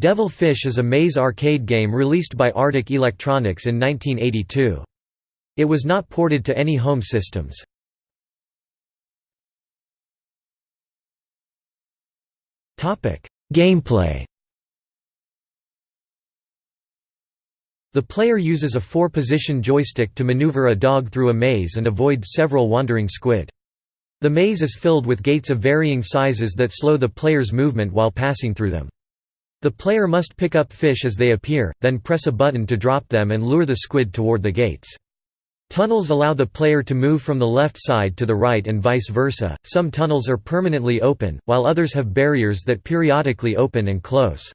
Devil Fish is a maze arcade game released by Artic Electronics in 1982. It was not ported to any home systems. Gameplay The player uses a four-position joystick to maneuver a dog through a maze and avoid several wandering squid. The maze is filled with gates of varying sizes that slow the player's movement while passing through them. The player must pick up fish as they appear, then press a button to drop them and lure the squid toward the gates. Tunnels allow the player to move from the left side to the right and vice versa. Some tunnels are permanently open, while others have barriers that periodically open and close.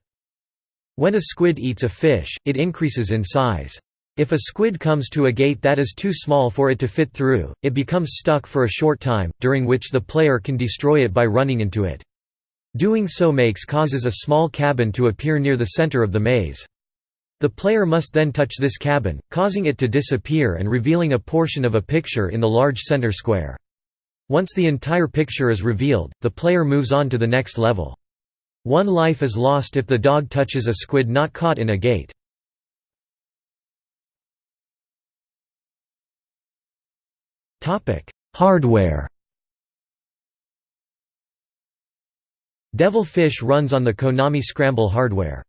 When a squid eats a fish, it increases in size. If a squid comes to a gate that is too small for it to fit through, it becomes stuck for a short time, during which the player can destroy it by running into it. Doing so makes causes a small cabin to appear near the center of the maze. The player must then touch this cabin, causing it to disappear and revealing a portion of a picture in the large center square. Once the entire picture is revealed, the player moves on to the next level. One life is lost if the dog touches a squid not caught in a gate. Hardware Devil Fish runs on the Konami Scramble hardware.